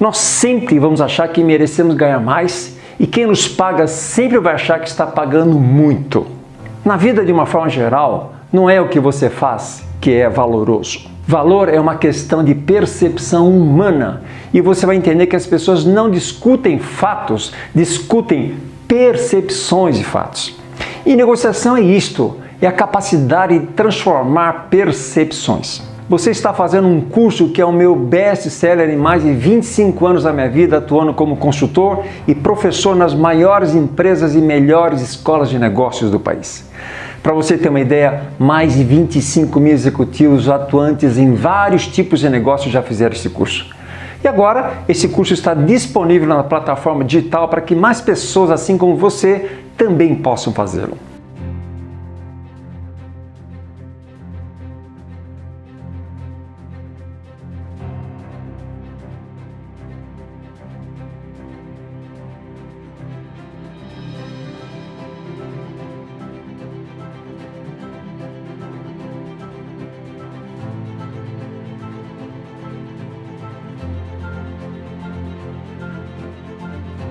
Nós sempre vamos achar que merecemos ganhar mais e quem nos paga sempre vai achar que está pagando muito. Na vida, de uma forma geral, não é o que você faz que é valoroso. Valor é uma questão de percepção humana e você vai entender que as pessoas não discutem fatos, discutem percepções de fatos. E negociação é isto, é a capacidade de transformar percepções. Você está fazendo um curso que é o meu best-seller em mais de 25 anos da minha vida, atuando como consultor e professor nas maiores empresas e melhores escolas de negócios do país. Para você ter uma ideia, mais de 25 mil executivos atuantes em vários tipos de negócios já fizeram esse curso. E agora, esse curso está disponível na plataforma digital para que mais pessoas, assim como você, também possam fazê-lo.